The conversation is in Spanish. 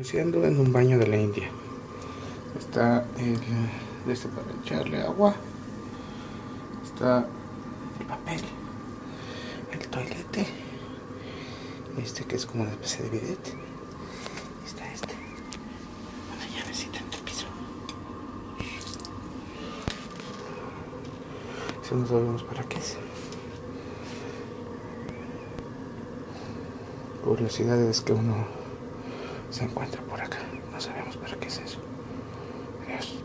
Iniciando en un baño de la India. Está el este para echarle agua. Está el papel. El toilete. Este que es como una especie de bidet. Está este. Una llavecita en el piso. Eso no sabemos para qué es. Curiosidades que uno se encuentra por acá. No sabemos para qué es eso. Adiós.